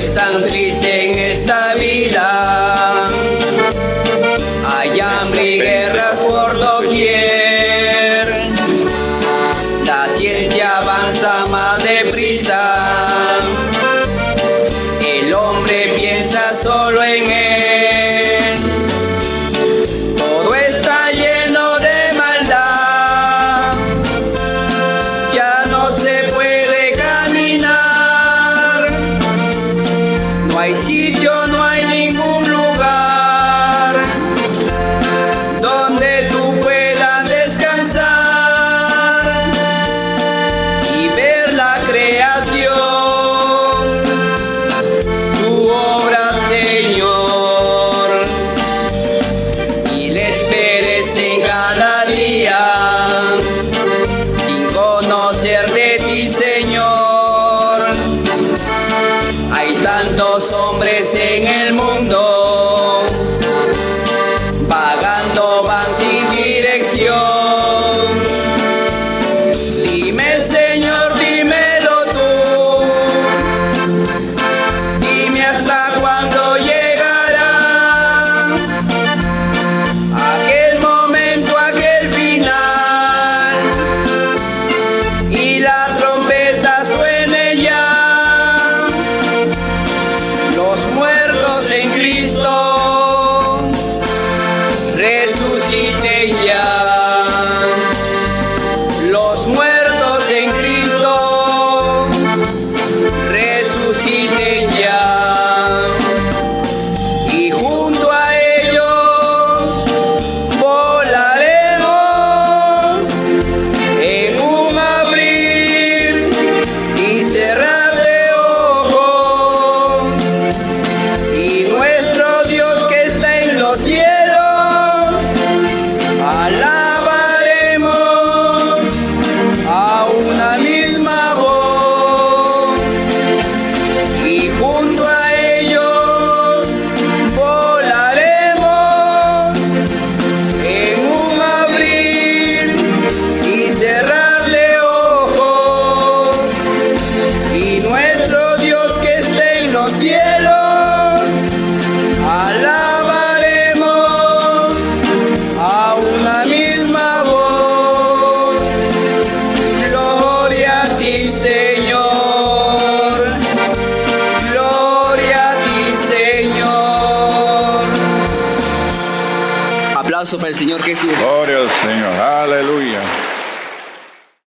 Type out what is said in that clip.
es tan triste en esta vida. Hay hambre y guerras por doquier. La ciencia avanza más deprisa. El hombre piensa solo en él. Señor y le esperes en cada día sin conocer de ti Señor. Hay tantos hombres en el mundo vagando van sin dirección. junto a Gloria al Señor. Aleluya.